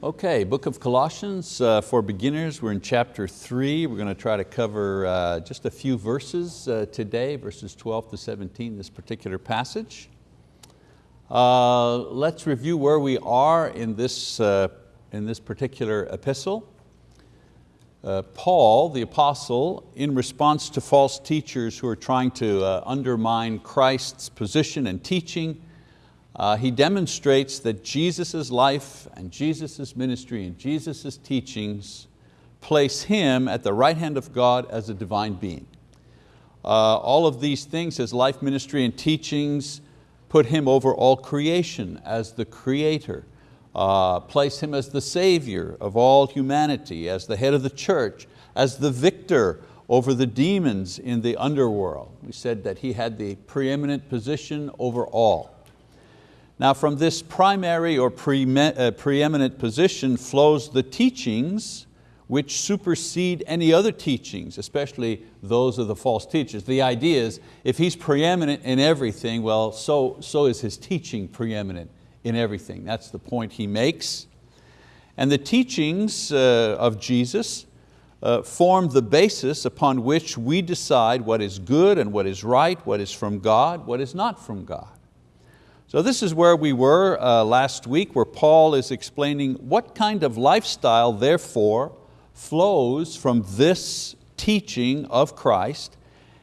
Okay, book of Colossians uh, for beginners. We're in chapter three. We're going to try to cover uh, just a few verses uh, today, verses 12 to 17, this particular passage. Uh, let's review where we are in this, uh, in this particular epistle. Uh, Paul, the apostle, in response to false teachers who are trying to undermine Christ's position and teaching, uh, he demonstrates that Jesus' life and Jesus' ministry and Jesus' teachings place Him at the right hand of God as a divine being. Uh, all of these things, His life, ministry, and teachings put Him over all creation as the creator, uh, place Him as the savior of all humanity, as the head of the church, as the victor over the demons in the underworld. We said that He had the preeminent position over all. Now from this primary or uh, preeminent position flows the teachings which supersede any other teachings, especially those of the false teachers. The idea is if he's preeminent in everything, well, so, so is his teaching preeminent in everything. That's the point he makes. And the teachings uh, of Jesus uh, form the basis upon which we decide what is good and what is right, what is from God, what is not from God. So this is where we were uh, last week, where Paul is explaining what kind of lifestyle, therefore, flows from this teaching of Christ,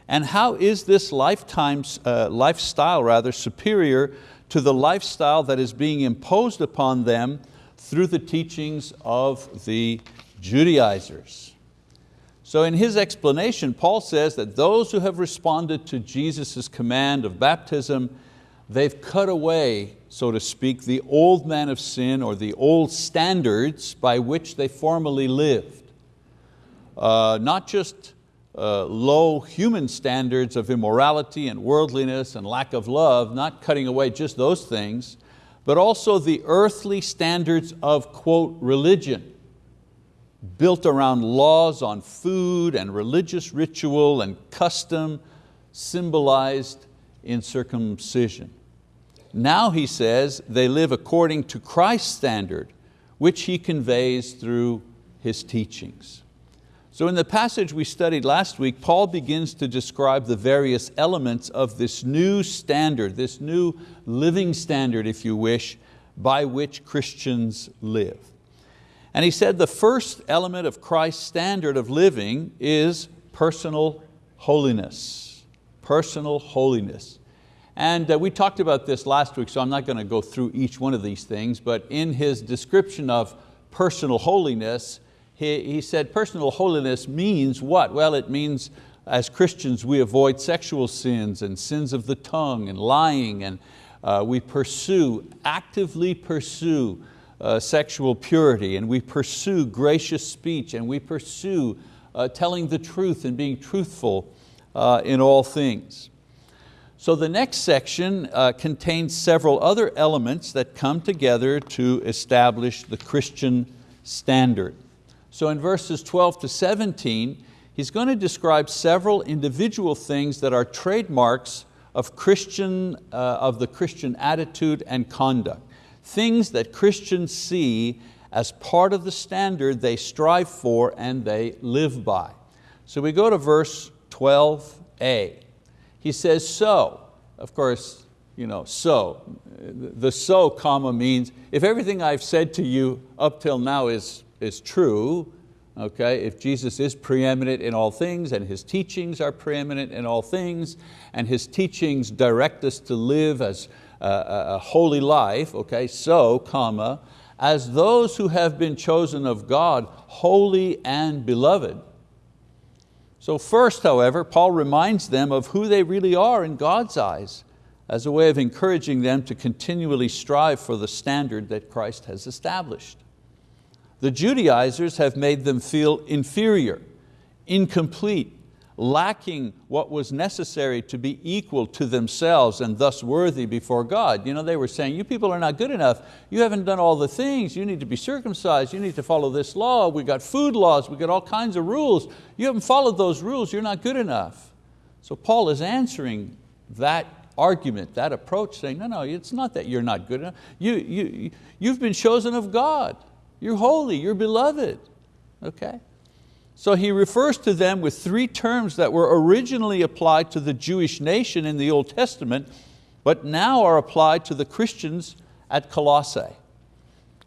and how is this lifetime, uh, lifestyle rather superior to the lifestyle that is being imposed upon them through the teachings of the Judaizers. So in his explanation, Paul says that those who have responded to Jesus' command of baptism they've cut away, so to speak, the old man of sin or the old standards by which they formerly lived. Uh, not just uh, low human standards of immorality and worldliness and lack of love, not cutting away just those things, but also the earthly standards of, quote, religion, built around laws on food and religious ritual and custom, symbolized in circumcision. Now he says they live according to Christ's standard, which he conveys through his teachings. So in the passage we studied last week, Paul begins to describe the various elements of this new standard, this new living standard, if you wish, by which Christians live. And he said the first element of Christ's standard of living is personal holiness. Personal holiness. And uh, we talked about this last week, so I'm not going to go through each one of these things, but in his description of personal holiness, he, he said personal holiness means what? Well, it means as Christians we avoid sexual sins and sins of the tongue and lying and uh, we pursue, actively pursue uh, sexual purity and we pursue gracious speech and we pursue uh, telling the truth and being truthful uh, in all things. So the next section uh, contains several other elements that come together to establish the Christian standard. So in verses 12 to 17, he's going to describe several individual things that are trademarks of, Christian, uh, of the Christian attitude and conduct. Things that Christians see as part of the standard they strive for and they live by. So we go to verse 12a. He says, so, of course, you know, so. The so comma means if everything I've said to you up till now is, is true, okay, if Jesus is preeminent in all things and His teachings are preeminent in all things and His teachings direct us to live as a, a holy life, okay, so, comma, as those who have been chosen of God, holy and beloved, so first, however, Paul reminds them of who they really are in God's eyes as a way of encouraging them to continually strive for the standard that Christ has established. The Judaizers have made them feel inferior, incomplete, lacking what was necessary to be equal to themselves and thus worthy before God. You know, they were saying, you people are not good enough. You haven't done all the things. You need to be circumcised. You need to follow this law. We got food laws. We got all kinds of rules. You haven't followed those rules. You're not good enough. So Paul is answering that argument, that approach, saying, no, no, it's not that you're not good enough. You, you, you've been chosen of God. You're holy, you're beloved. Okay? So he refers to them with three terms that were originally applied to the Jewish nation in the Old Testament, but now are applied to the Christians at Colossae.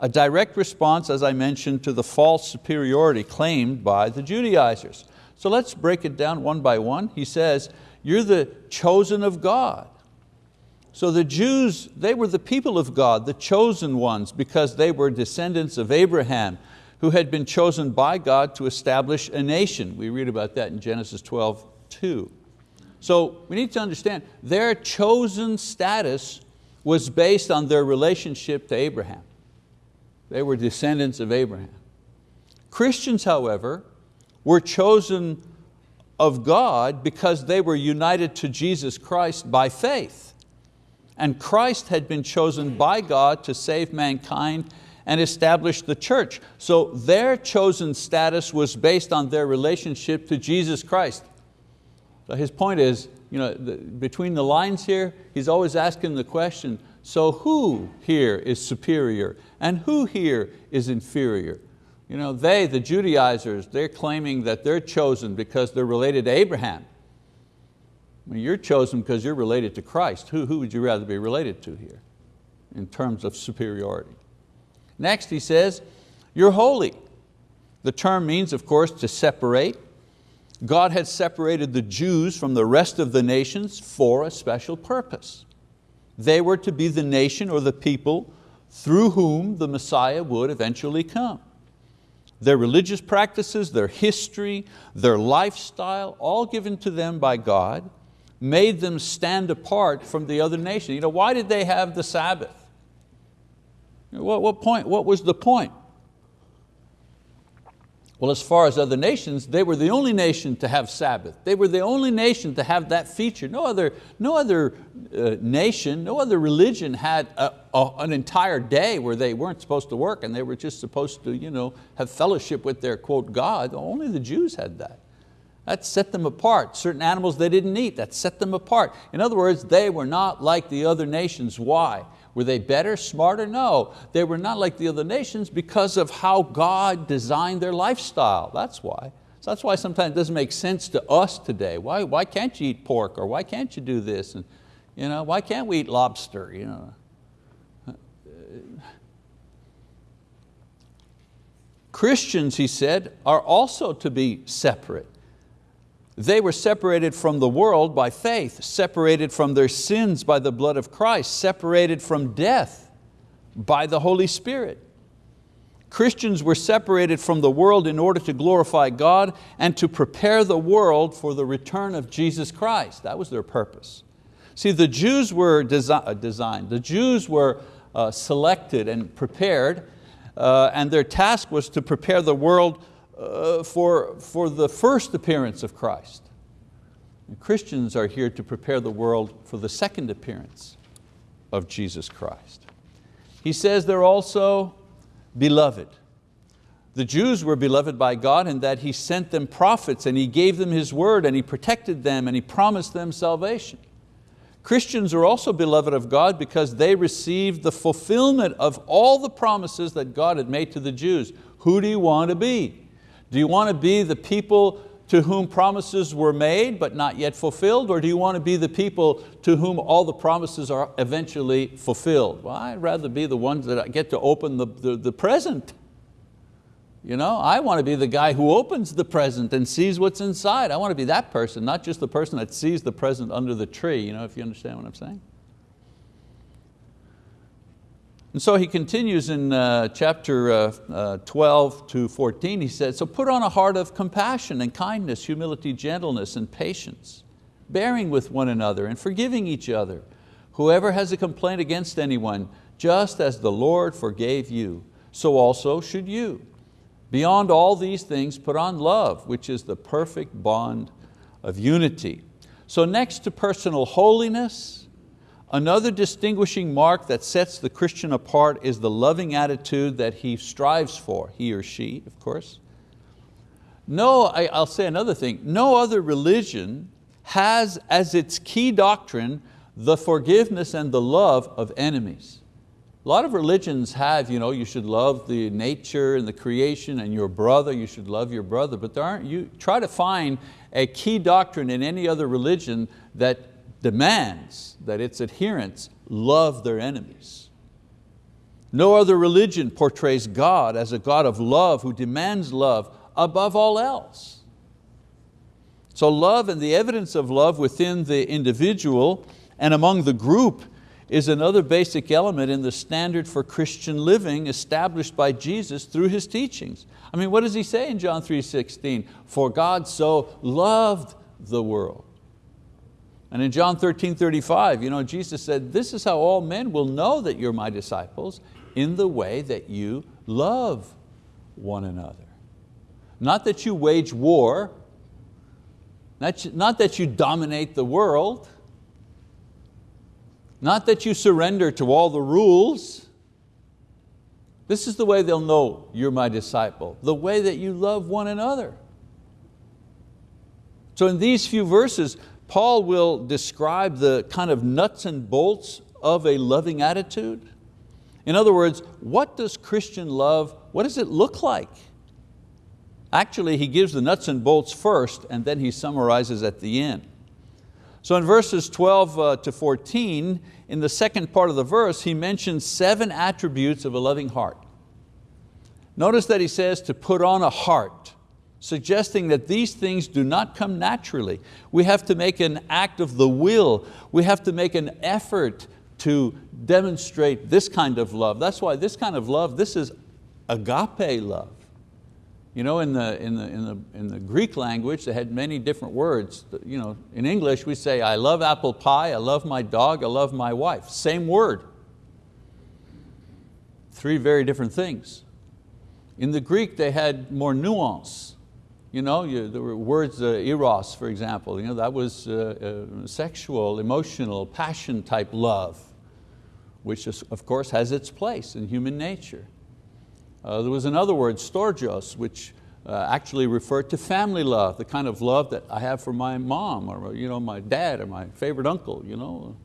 A direct response, as I mentioned, to the false superiority claimed by the Judaizers. So let's break it down one by one. He says, you're the chosen of God. So the Jews, they were the people of God, the chosen ones, because they were descendants of Abraham, who had been chosen by God to establish a nation. We read about that in Genesis 12, 2. So we need to understand their chosen status was based on their relationship to Abraham. They were descendants of Abraham. Christians, however, were chosen of God because they were united to Jesus Christ by faith. And Christ had been chosen by God to save mankind and established the church. So their chosen status was based on their relationship to Jesus Christ. So his point is, you know, the, between the lines here, he's always asking the question, so who here is superior and who here is inferior? You know, they, the Judaizers, they're claiming that they're chosen because they're related to Abraham. I mean, you're chosen because you're related to Christ. Who, who would you rather be related to here in terms of superiority? Next he says, you're holy. The term means, of course, to separate. God had separated the Jews from the rest of the nations for a special purpose. They were to be the nation or the people through whom the Messiah would eventually come. Their religious practices, their history, their lifestyle, all given to them by God, made them stand apart from the other nations. You know, why did they have the Sabbath? What, what, point, what was the point? Well, as far as other nations, they were the only nation to have Sabbath. They were the only nation to have that feature. No other, no other uh, nation, no other religion had a, a, an entire day where they weren't supposed to work and they were just supposed to you know, have fellowship with their quote God. Only the Jews had that. That set them apart. Certain animals they didn't eat, that set them apart. In other words, they were not like the other nations. Why? Were they better, smarter? No, they were not like the other nations because of how God designed their lifestyle. That's why. So that's why sometimes it doesn't make sense to us today. Why, why can't you eat pork or why can't you do this? And, you know, why can't we eat lobster? You know? Christians, he said, are also to be separate. They were separated from the world by faith, separated from their sins by the blood of Christ, separated from death by the Holy Spirit. Christians were separated from the world in order to glorify God and to prepare the world for the return of Jesus Christ. That was their purpose. See, the Jews were desi uh, designed, the Jews were uh, selected and prepared, uh, and their task was to prepare the world uh, for, for the first appearance of Christ. And Christians are here to prepare the world for the second appearance of Jesus Christ. He says they're also beloved. The Jews were beloved by God in that He sent them prophets and He gave them His word and He protected them and He promised them salvation. Christians are also beloved of God because they received the fulfillment of all the promises that God had made to the Jews. Who do you want to be? Do you want to be the people to whom promises were made but not yet fulfilled, or do you want to be the people to whom all the promises are eventually fulfilled? Well, I'd rather be the ones that get to open the, the, the present. You know, I want to be the guy who opens the present and sees what's inside. I want to be that person, not just the person that sees the present under the tree, you know, if you understand what I'm saying. And so he continues in uh, chapter uh, uh, 12 to 14, he said, so put on a heart of compassion and kindness, humility, gentleness, and patience, bearing with one another and forgiving each other. Whoever has a complaint against anyone, just as the Lord forgave you, so also should you. Beyond all these things, put on love, which is the perfect bond of unity. So next to personal holiness, Another distinguishing mark that sets the Christian apart is the loving attitude that he strives for, he or she, of course. No, I, will say another thing, no other religion has as its key doctrine the forgiveness and the love of enemies. A lot of religions have, you know, you should love the nature and the creation and your brother, you should love your brother, but there aren't, you try to find a key doctrine in any other religion that demands that its adherents love their enemies. No other religion portrays God as a God of love who demands love above all else. So love and the evidence of love within the individual and among the group is another basic element in the standard for Christian living established by Jesus through His teachings. I mean, what does He say in John 3.16? For God so loved the world. And in John 13, 35, you know, Jesus said, this is how all men will know that you're my disciples in the way that you love one another. Not that you wage war, not that you dominate the world, not that you surrender to all the rules. This is the way they'll know you're my disciple, the way that you love one another. So in these few verses, Paul will describe the kind of nuts and bolts of a loving attitude. In other words, what does Christian love, what does it look like? Actually, he gives the nuts and bolts first and then he summarizes at the end. So in verses 12 uh, to 14, in the second part of the verse, he mentions seven attributes of a loving heart. Notice that he says to put on a heart, suggesting that these things do not come naturally. We have to make an act of the will. We have to make an effort to demonstrate this kind of love. That's why this kind of love, this is agape love. You know, in the, in, the, in, the, in the Greek language, they had many different words. You know, in English, we say, I love apple pie, I love my dog, I love my wife. Same word. Three very different things. In the Greek, they had more nuance. You know, you, there were words, uh, eros, for example, you know, that was uh, uh, sexual, emotional, passion type love, which is, of course has its place in human nature. Uh, there was another word, storgios, which uh, actually referred to family love, the kind of love that I have for my mom or you know, my dad or my favorite uncle. You know.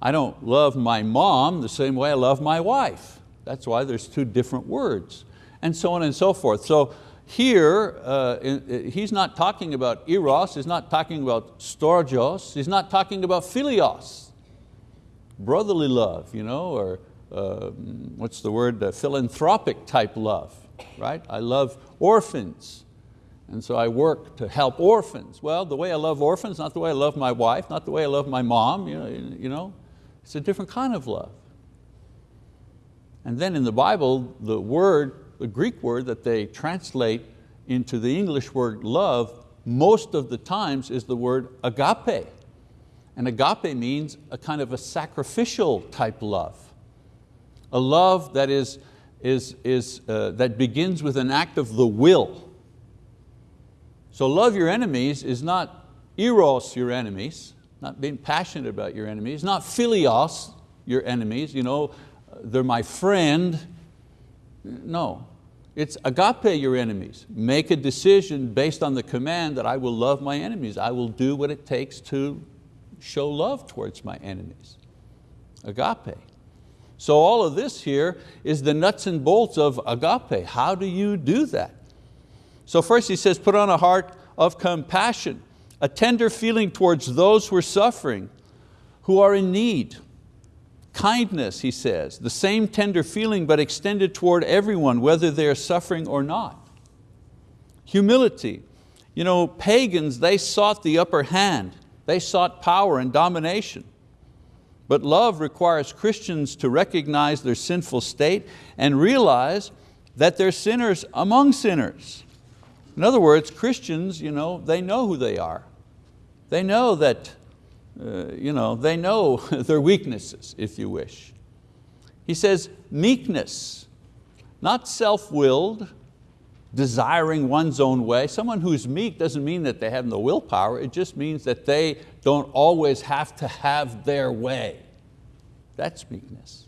I don't love my mom the same way I love my wife. That's why there's two different words, and so on and so forth. So here, uh, he's not talking about eros, he's not talking about storgios, he's not talking about philios, brotherly love, you know, or uh, what's the word, uh, philanthropic type love, right? I love orphans, and so I work to help orphans. Well, the way I love orphans, not the way I love my wife, not the way I love my mom, you know, you know it's a different kind of love. And then in the Bible, the word, the Greek word that they translate into the English word love, most of the times is the word agape. And agape means a kind of a sacrificial type love a love that, is, is, is, uh, that begins with an act of the will. So love your enemies is not eros your enemies, not being passionate about your enemies, not philios your enemies, you know, they're my friend. No, it's agape your enemies. Make a decision based on the command that I will love my enemies. I will do what it takes to show love towards my enemies. Agape. So all of this here is the nuts and bolts of agape. How do you do that? So first he says, put on a heart of compassion, a tender feeling towards those who are suffering, who are in need. Kindness, he says, the same tender feeling but extended toward everyone, whether they are suffering or not. Humility, you know, pagans, they sought the upper hand. They sought power and domination. But love requires Christians to recognize their sinful state and realize that they're sinners among sinners. In other words, Christians, you know, they know who they are. They know that, uh, you know, they know their weaknesses, if you wish. He says meekness, not self-willed, desiring one's own way. Someone who's meek doesn't mean that they have no willpower, it just means that they don't always have to have their way. That's meekness.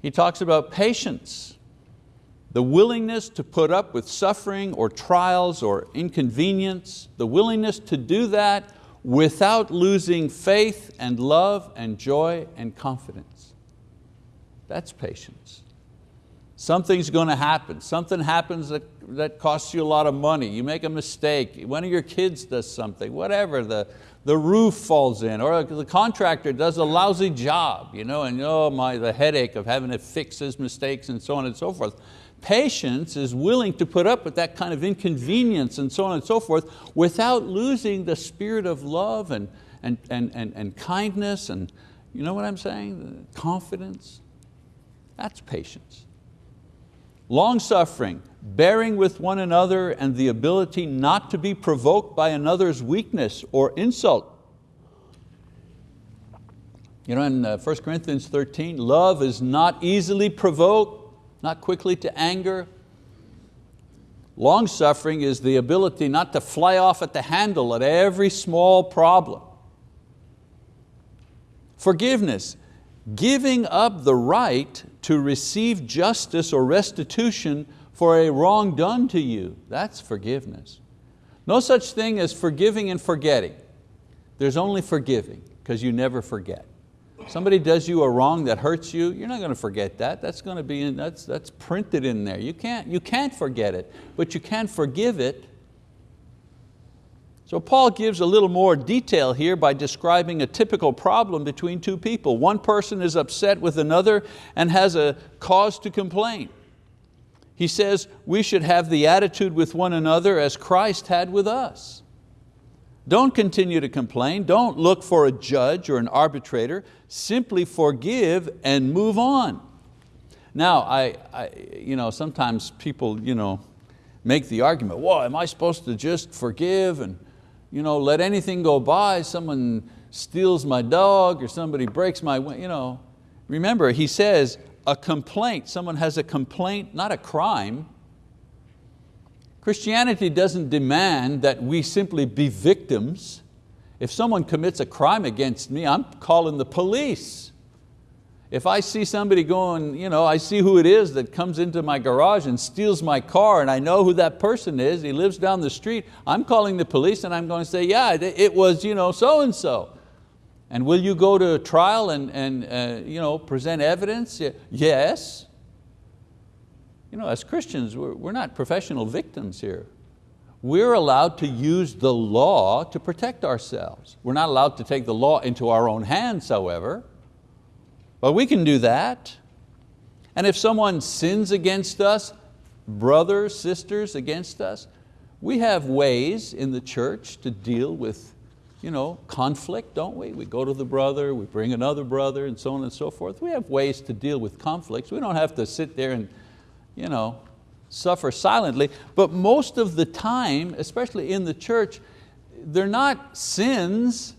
He talks about patience, the willingness to put up with suffering or trials or inconvenience, the willingness to do that without losing faith and love and joy and confidence. That's patience. Something's going to happen. Something happens that, that costs you a lot of money. You make a mistake. One of your kids does something, whatever. The, the roof falls in or the contractor does a lousy job you know, and oh my, the headache of having to fix his mistakes and so on and so forth. Patience is willing to put up with that kind of inconvenience and so on and so forth without losing the spirit of love and, and, and, and, and kindness and you know what I'm saying? Confidence. That's patience. Long suffering, bearing with one another and the ability not to be provoked by another's weakness or insult. You know, in 1 uh, Corinthians 13, love is not easily provoked, not quickly to anger. Long suffering is the ability not to fly off at the handle at every small problem. Forgiveness, giving up the right to receive justice or restitution for a wrong done to you. That's forgiveness. No such thing as forgiving and forgetting. There's only forgiving, because you never forget. Somebody does you a wrong that hurts you, you're not going to forget that. That's, going to be in, that's, that's printed in there. You can't, you can't forget it, but you can forgive it. So Paul gives a little more detail here by describing a typical problem between two people. One person is upset with another and has a cause to complain. He says we should have the attitude with one another as Christ had with us. Don't continue to complain, don't look for a judge or an arbitrator, simply forgive and move on. Now, I, I, you know, sometimes people you know, make the argument, well, am I supposed to just forgive and you know, let anything go by, someone steals my dog or somebody breaks my, you know. Remember, he says, a complaint, someone has a complaint, not a crime. Christianity doesn't demand that we simply be victims. If someone commits a crime against me, I'm calling the police. If I see somebody going, you know, I see who it is that comes into my garage and steals my car and I know who that person is, he lives down the street, I'm calling the police and I'm going to say, yeah, it was you know, so-and-so. And will you go to trial and, and uh, you know, present evidence? Yes. You know, as Christians, we're, we're not professional victims here. We're allowed to use the law to protect ourselves. We're not allowed to take the law into our own hands, however. But we can do that. And if someone sins against us, brothers, sisters against us, we have ways in the church to deal with you know, conflict, don't we? We go to the brother, we bring another brother, and so on and so forth. We have ways to deal with conflicts. We don't have to sit there and you know, suffer silently, but most of the time, especially in the church, they're not sins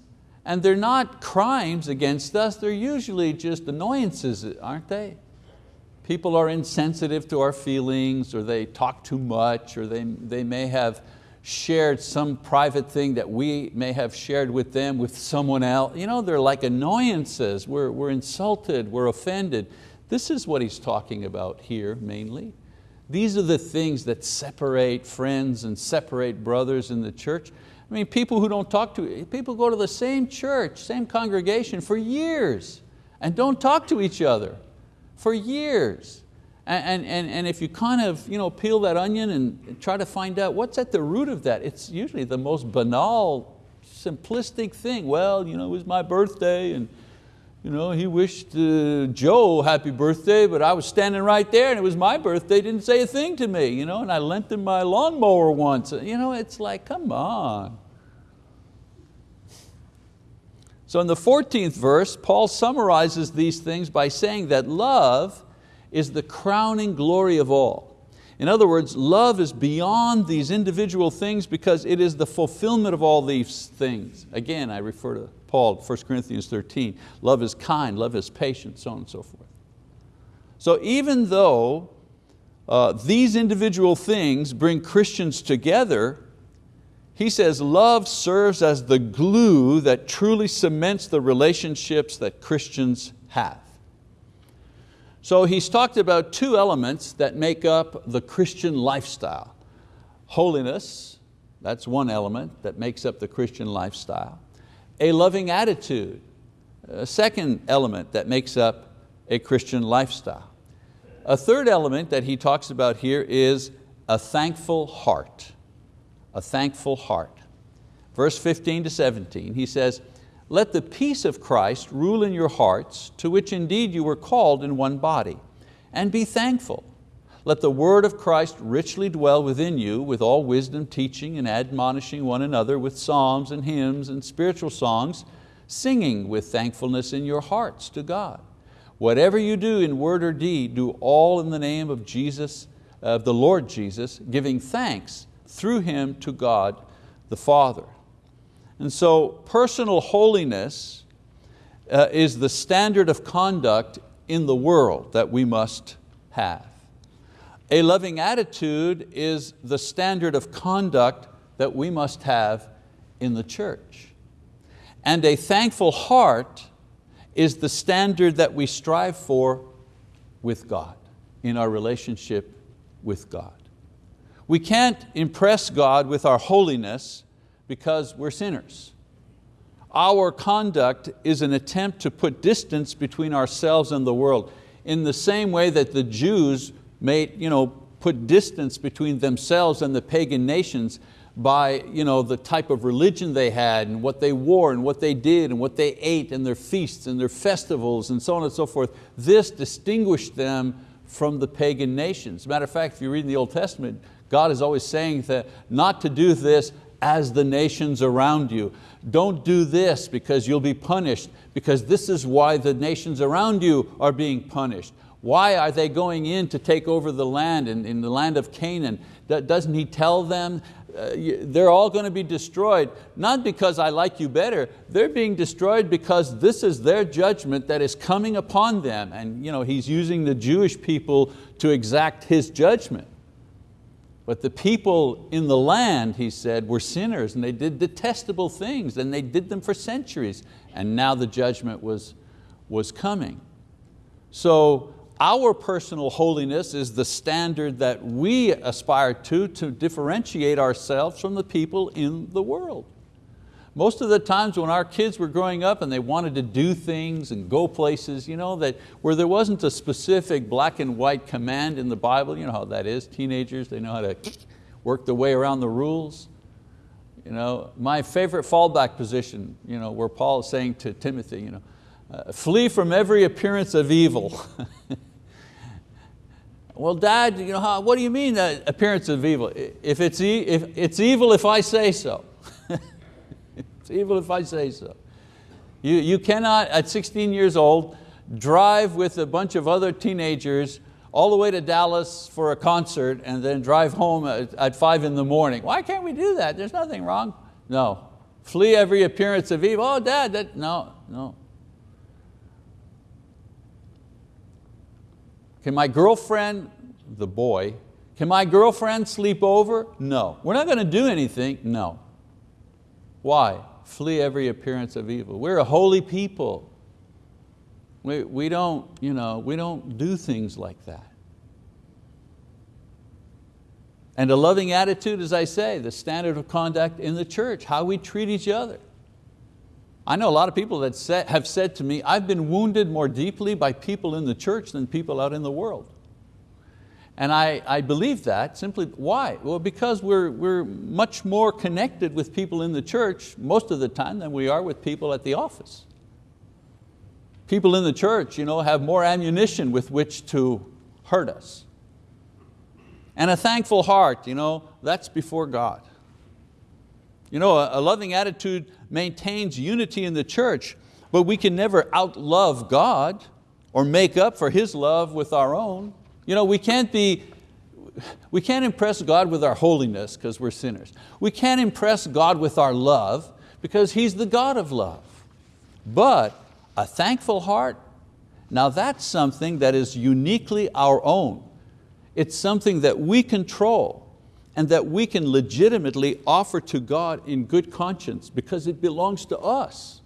and they're not crimes against us, they're usually just annoyances, aren't they? People are insensitive to our feelings or they talk too much or they, they may have shared some private thing that we may have shared with them with someone else. You know, they're like annoyances. We're, we're insulted, we're offended. This is what he's talking about here mainly. These are the things that separate friends and separate brothers in the church. I mean, people who don't talk to, people go to the same church, same congregation for years and don't talk to each other for years. And, and, and if you kind of you know, peel that onion and try to find out what's at the root of that, it's usually the most banal, simplistic thing. Well, you know, it was my birthday and you know, he wished uh, Joe happy birthday, but I was standing right there and it was my birthday, didn't say a thing to me, you know, and I lent him my lawnmower once. You know, it's like, come on. So in the 14th verse, Paul summarizes these things by saying that love is the crowning glory of all. In other words, love is beyond these individual things because it is the fulfillment of all these things. Again, I refer to Paul, 1 Corinthians 13. Love is kind, love is patient, so on and so forth. So even though uh, these individual things bring Christians together, he says love serves as the glue that truly cements the relationships that Christians have. So he's talked about two elements that make up the Christian lifestyle. Holiness, that's one element that makes up the Christian lifestyle a loving attitude, a second element that makes up a Christian lifestyle. A third element that he talks about here is a thankful heart. A thankful heart. Verse 15 to 17, he says, let the peace of Christ rule in your hearts, to which indeed you were called in one body, and be thankful. Let the word of Christ richly dwell within you with all wisdom, teaching and admonishing one another with psalms and hymns and spiritual songs, singing with thankfulness in your hearts to God. Whatever you do in word or deed, do all in the name of Jesus, of the Lord Jesus, giving thanks through Him to God the Father. And so personal holiness uh, is the standard of conduct in the world that we must have. A loving attitude is the standard of conduct that we must have in the church. And a thankful heart is the standard that we strive for with God, in our relationship with God. We can't impress God with our holiness because we're sinners. Our conduct is an attempt to put distance between ourselves and the world in the same way that the Jews made, you know, put distance between themselves and the pagan nations by you know, the type of religion they had and what they wore and what they did and what they ate and their feasts and their festivals and so on and so forth. This distinguished them from the pagan nations. Matter of fact, if you read in the Old Testament, God is always saying that not to do this as the nations around you. Don't do this because you'll be punished, because this is why the nations around you are being punished. Why are they going in to take over the land in, in the land of Canaan? Doesn't he tell them uh, they're all going to be destroyed, not because I like you better, they're being destroyed because this is their judgment that is coming upon them. And you know, he's using the Jewish people to exact his judgment. But the people in the land, he said, were sinners and they did detestable things and they did them for centuries. And now the judgment was, was coming. So our personal holiness is the standard that we aspire to to differentiate ourselves from the people in the world. Most of the times when our kids were growing up and they wanted to do things and go places, you know, that where there wasn't a specific black and white command in the Bible, you know how that is, teenagers, they know how to work their way around the rules. You know, my favorite fallback position, you know, where Paul is saying to Timothy, you know, uh, flee from every appearance of evil. well, Dad, you know, how, what do you mean that appearance of evil? If it's, e if it's evil if I say so. It's evil if I say so. You, you cannot, at 16 years old, drive with a bunch of other teenagers all the way to Dallas for a concert and then drive home at, at five in the morning. Why can't we do that? There's nothing wrong. No, flee every appearance of evil. Oh dad, that, no, no. Can my girlfriend, the boy, can my girlfriend sleep over? No. We're not going to do anything? No. Why? flee every appearance of evil. We're a holy people. We, we, don't, you know, we don't do things like that. And a loving attitude, as I say, the standard of conduct in the church, how we treat each other. I know a lot of people that have said to me, I've been wounded more deeply by people in the church than people out in the world. And I, I believe that simply, why? Well, because we're, we're much more connected with people in the church most of the time than we are with people at the office. People in the church you know, have more ammunition with which to hurt us. And a thankful heart, you know, that's before God. You know, a, loving attitude maintains unity in the church, but we can never outlove God or make up for His love with our own. You know, we can't be, we can't impress God with our holiness because we're sinners. We can't impress God with our love because He's the God of love. But a thankful heart, now that's something that is uniquely our own. It's something that we control and that we can legitimately offer to God in good conscience because it belongs to us.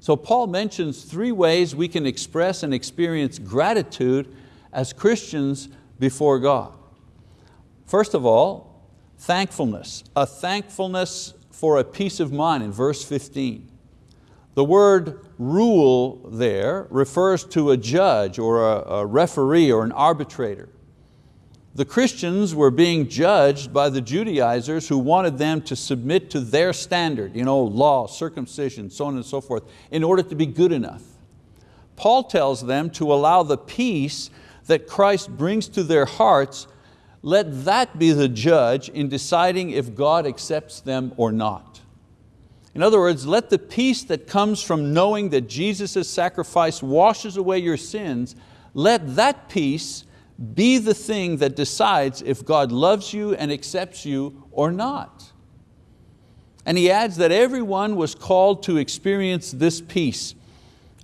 So Paul mentions three ways we can express and experience gratitude as Christians before God. First of all, thankfulness, a thankfulness for a peace of mind in verse 15. The word rule there refers to a judge or a, referee or an arbitrator. The Christians were being judged by the Judaizers who wanted them to submit to their standard, you know, law, circumcision, so on and so forth, in order to be good enough. Paul tells them to allow the peace that Christ brings to their hearts, let that be the judge in deciding if God accepts them or not. In other words, let the peace that comes from knowing that Jesus' sacrifice washes away your sins, let that peace be the thing that decides if God loves you and accepts you or not. And he adds that everyone was called to experience this peace.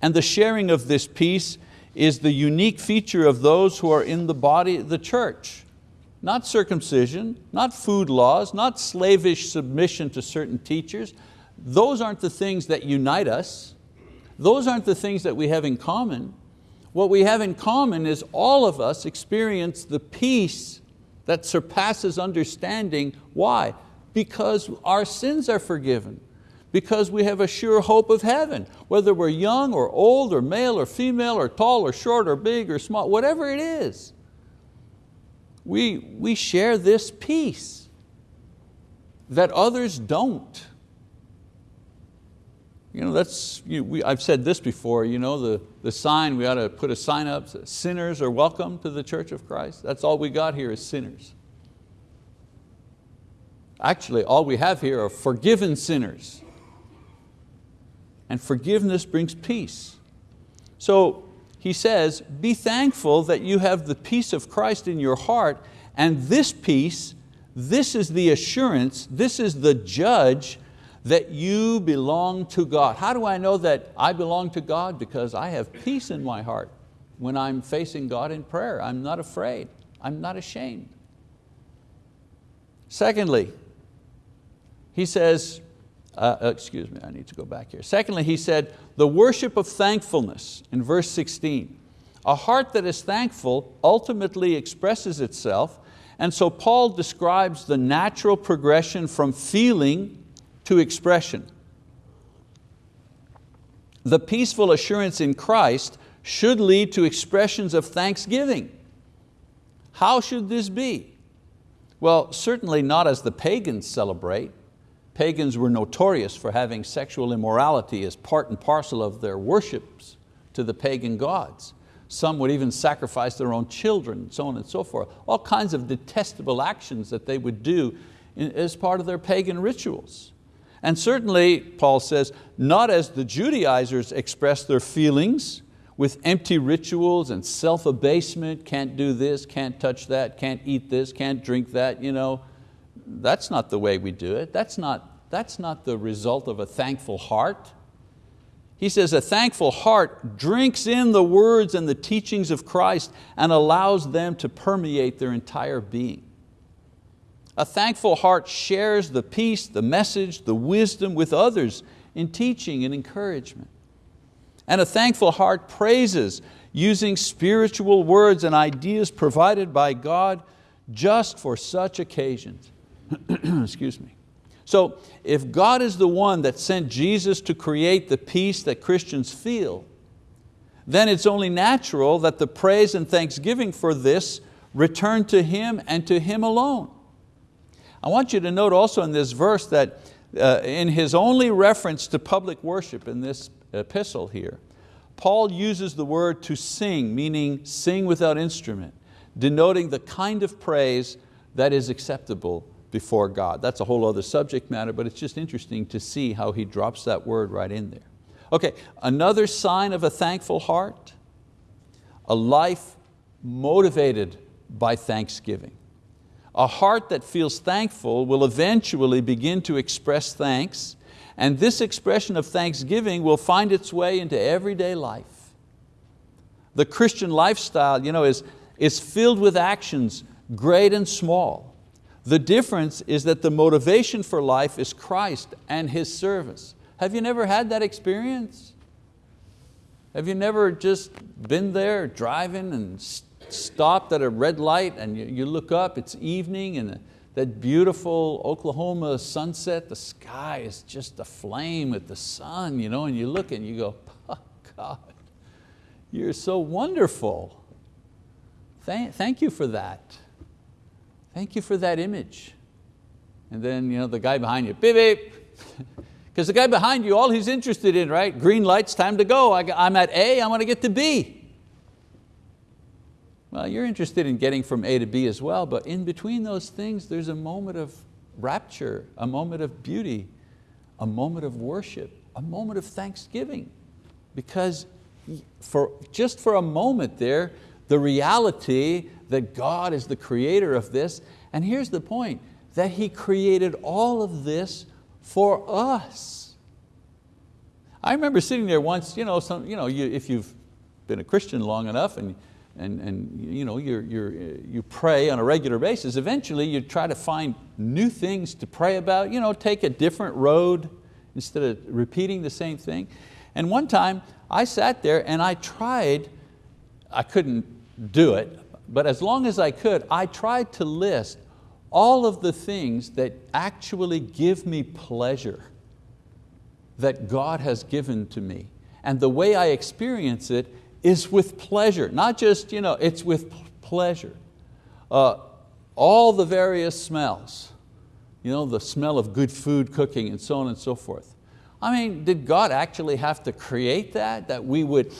And the sharing of this peace is the unique feature of those who are in the body, the church. Not circumcision, not food laws, not slavish submission to certain teachers. Those aren't the things that unite us. Those aren't the things that we have in common. What we have in common is all of us experience the peace that surpasses understanding. Why? Because our sins are forgiven, because we have a sure hope of heaven, whether we're young or old or male or female or tall or short or big or small, whatever it is. We, we share this peace that others don't. You know, that's, you, we, I've said this before, you know, the, the sign, we ought to put a sign up, sinners are welcome to the Church of Christ. That's all we got here is sinners. Actually, all we have here are forgiven sinners. And forgiveness brings peace. So he says, be thankful that you have the peace of Christ in your heart and this peace, this is the assurance, this is the judge that you belong to God. How do I know that I belong to God? Because I have peace in my heart when I'm facing God in prayer. I'm not afraid, I'm not ashamed. Secondly, he says, uh, uh excuse me, I need to go back here. Secondly, he said, the worship of thankfulness in verse 16. A heart that is thankful ultimately expresses itself, and so Paul describes the natural progression from feeling to expression. The peaceful assurance in Christ should lead to expressions of thanksgiving. How should this be? Well, certainly not as the pagans celebrate. Pagans were notorious for having sexual immorality as part and parcel of their worships to the pagan gods. Some would even sacrifice their own children, so on and so forth. All kinds of detestable actions that they would do as part of their pagan rituals. And certainly, Paul says, not as the Judaizers express their feelings with empty rituals and self-abasement, can't do this, can't touch that, can't eat this, can't drink that. You know, that's not the way we do it. That's not, that's not the result of a thankful heart. He says a thankful heart drinks in the words and the teachings of Christ and allows them to permeate their entire being. A thankful heart shares the peace, the message, the wisdom with others in teaching and encouragement. And a thankful heart praises using spiritual words and ideas provided by God just for such occasions. Excuse me. So if God is the one that sent Jesus to create the peace that Christians feel, then it's only natural that the praise and thanksgiving for this return to Him and to Him alone. I want you to note also in this verse that uh, in his only reference to public worship in this epistle here, Paul uses the word to sing, meaning sing without instrument, denoting the kind of praise that is acceptable before God. That's a whole other subject matter, but it's just interesting to see how he drops that word right in there. Okay, another sign of a thankful heart, a life motivated by thanksgiving. A heart that feels thankful will eventually begin to express thanks and this expression of thanksgiving will find its way into everyday life. The Christian lifestyle you know, is, is filled with actions, great and small. The difference is that the motivation for life is Christ and His service. Have you never had that experience? Have you never just been there driving and stopped at a red light and you, you look up, it's evening and that beautiful Oklahoma sunset, the sky is just aflame with the sun, you know, and you look and you go, oh God, you're so wonderful. Thank, thank you for that. Thank you for that image. And then you know, the guy behind you, beep, beep. Because the guy behind you, all he's interested in, right? Green lights, time to go. I, am at A, I want to get to B. Well, you're interested in getting from A to B as well, but in between those things, there's a moment of rapture, a moment of beauty, a moment of worship, a moment of thanksgiving. Because for, just for a moment there, the reality that God is the creator of this, and here's the point, that He created all of this for us. I remember sitting there once, you know, some, you know, you, if you've been a Christian long enough and and, and you, know, you're, you're, you pray on a regular basis, eventually you try to find new things to pray about, you know, take a different road instead of repeating the same thing. And one time I sat there and I tried, I couldn't do it, but as long as I could, I tried to list all of the things that actually give me pleasure that God has given to me. And the way I experience it is with pleasure, not just, you know, it's with pleasure. Uh, all the various smells, you know, the smell of good food cooking and so on and so forth. I mean, did God actually have to create that, that we would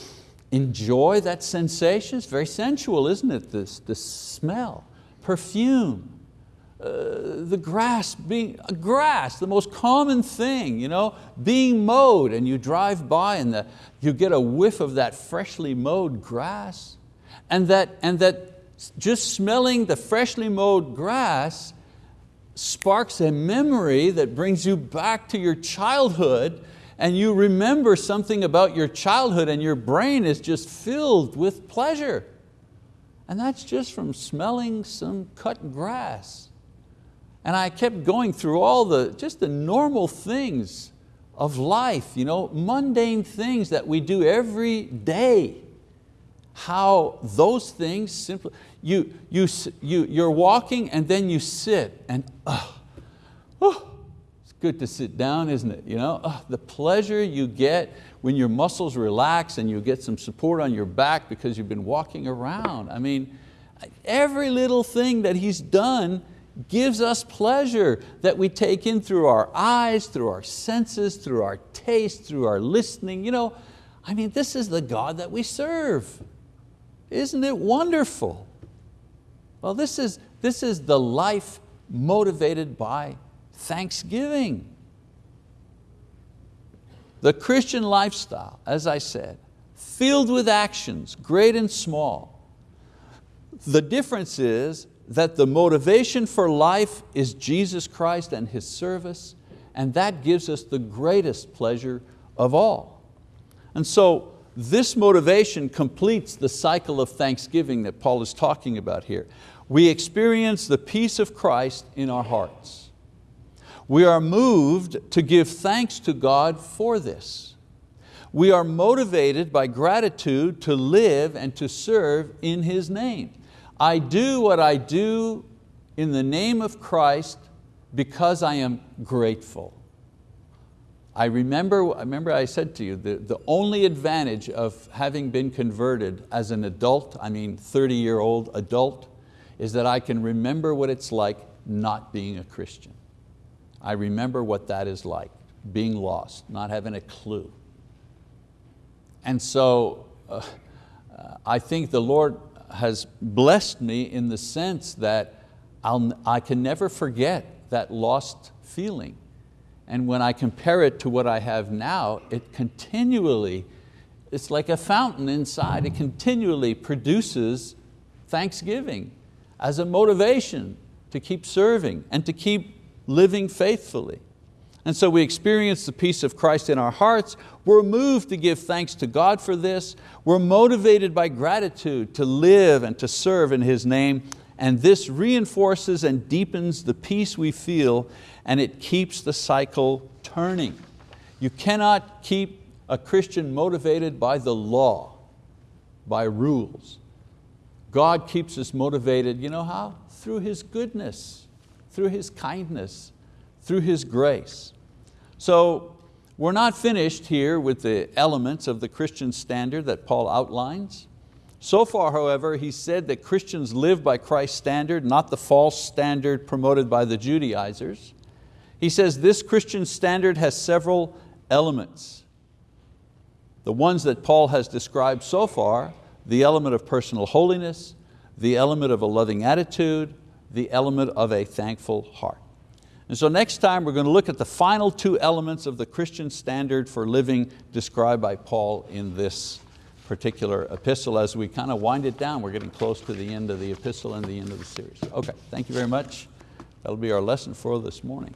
enjoy that sensation? It's very sensual, isn't it, this, this smell, perfume, uh, the grass being, grass, the most common thing, you know, being mowed and you drive by and the, you get a whiff of that freshly mowed grass and that, and that just smelling the freshly mowed grass sparks a memory that brings you back to your childhood and you remember something about your childhood and your brain is just filled with pleasure. And that's just from smelling some cut grass. And I kept going through all the, just the normal things of life, you know, mundane things that we do every day. How those things simply, you, you, you, you're walking and then you sit and oh, oh, it's good to sit down, isn't it? You know, oh, the pleasure you get when your muscles relax and you get some support on your back because you've been walking around. I mean, every little thing that He's done gives us pleasure that we take in through our eyes, through our senses, through our taste, through our listening. You know, I mean, this is the God that we serve. Isn't it wonderful? Well, this is, this is the life motivated by thanksgiving. The Christian lifestyle, as I said, filled with actions, great and small. The difference is that the motivation for life is Jesus Christ and His service, and that gives us the greatest pleasure of all. And so this motivation completes the cycle of thanksgiving that Paul is talking about here. We experience the peace of Christ in our hearts. We are moved to give thanks to God for this. We are motivated by gratitude to live and to serve in His name. I do what I do in the name of Christ because I am grateful. I remember, I remember I said to you, the, the only advantage of having been converted as an adult, I mean 30 year old adult, is that I can remember what it's like not being a Christian. I remember what that is like, being lost, not having a clue. And so uh, I think the Lord has blessed me in the sense that I'll, I can never forget that lost feeling. And when I compare it to what I have now, it continually, it's like a fountain inside, it continually produces thanksgiving as a motivation to keep serving and to keep living faithfully. And so we experience the peace of Christ in our hearts. We're moved to give thanks to God for this. We're motivated by gratitude to live and to serve in His name. And this reinforces and deepens the peace we feel and it keeps the cycle turning. You cannot keep a Christian motivated by the law, by rules. God keeps us motivated, you know how? Through His goodness, through His kindness, through His grace. So we're not finished here with the elements of the Christian standard that Paul outlines. So far, however, he said that Christians live by Christ's standard, not the false standard promoted by the Judaizers. He says this Christian standard has several elements. The ones that Paul has described so far, the element of personal holiness, the element of a loving attitude, the element of a thankful heart. And so next time we're going to look at the final two elements of the Christian standard for living described by Paul in this particular epistle as we kind of wind it down. We're getting close to the end of the epistle and the end of the series. Okay, thank you very much. That'll be our lesson for this morning.